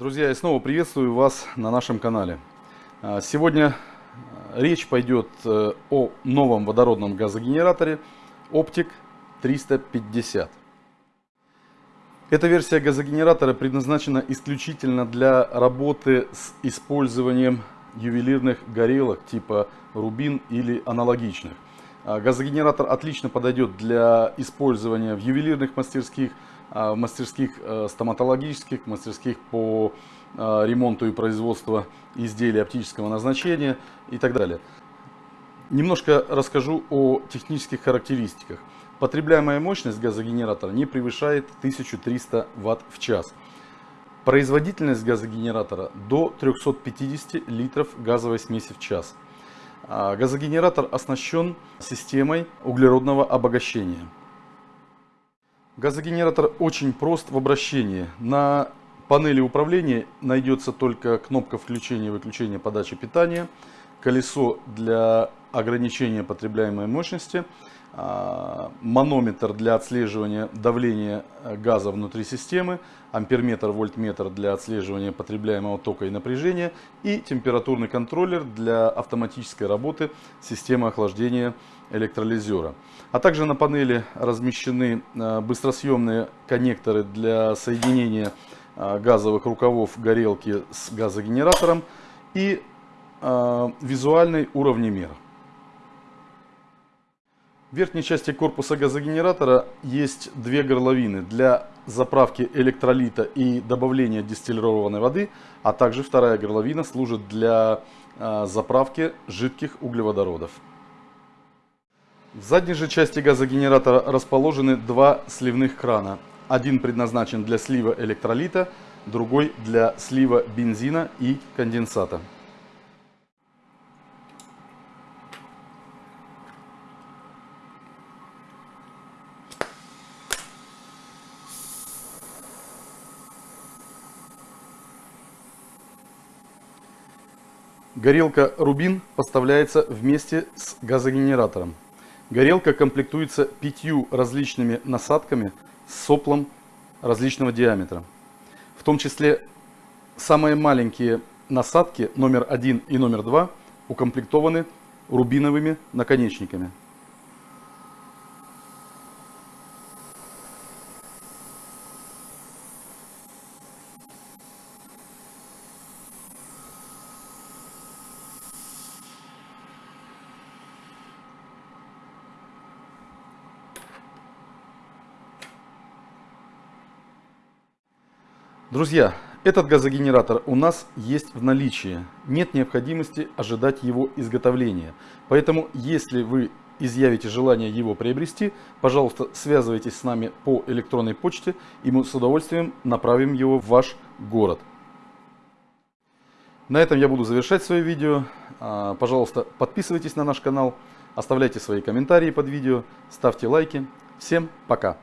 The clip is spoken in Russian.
Друзья, я снова приветствую вас на нашем канале. А, сегодня а, речь пойдет э, о новом водородном газогенераторе Optic 350. Эта версия газогенератора предназначена исключительно для работы с использованием ювелирных горелок типа рубин или аналогичных. А, газогенератор отлично подойдет для использования в ювелирных мастерских, мастерских э, стоматологических, мастерских по э, ремонту и производству изделий оптического назначения и так далее. Немножко расскажу о технических характеристиках. Потребляемая мощность газогенератора не превышает 1300 Вт в час. Производительность газогенератора до 350 литров газовой смеси в час. Газогенератор оснащен системой углеродного обогащения. Газогенератор очень прост в обращении. На панели управления найдется только кнопка включения и выключения подачи питания, колесо для ограничения потребляемой мощности, манометр для отслеживания давления газа внутри системы, амперметр, вольтметр для отслеживания потребляемого тока и напряжения и температурный контроллер для автоматической работы системы охлаждения электролизера. А также на панели размещены э, быстросъемные коннекторы для соединения э, газовых рукавов горелки с газогенератором и э, визуальный уровнемер. В верхней части корпуса газогенератора есть две горловины для заправки электролита и добавления дистиллированной воды, а также вторая горловина служит для заправки жидких углеводородов. В задней же части газогенератора расположены два сливных крана. Один предназначен для слива электролита, другой для слива бензина и конденсата. Горелка Рубин поставляется вместе с газогенератором. Горелка комплектуется пятью различными насадками с соплом различного диаметра. В том числе самые маленькие насадки номер один и номер два укомплектованы рубиновыми наконечниками. Друзья, этот газогенератор у нас есть в наличии. Нет необходимости ожидать его изготовления. Поэтому, если вы изъявите желание его приобрести, пожалуйста, связывайтесь с нами по электронной почте, и мы с удовольствием направим его в ваш город. На этом я буду завершать свое видео. А, пожалуйста, подписывайтесь на наш канал, оставляйте свои комментарии под видео, ставьте лайки. Всем пока!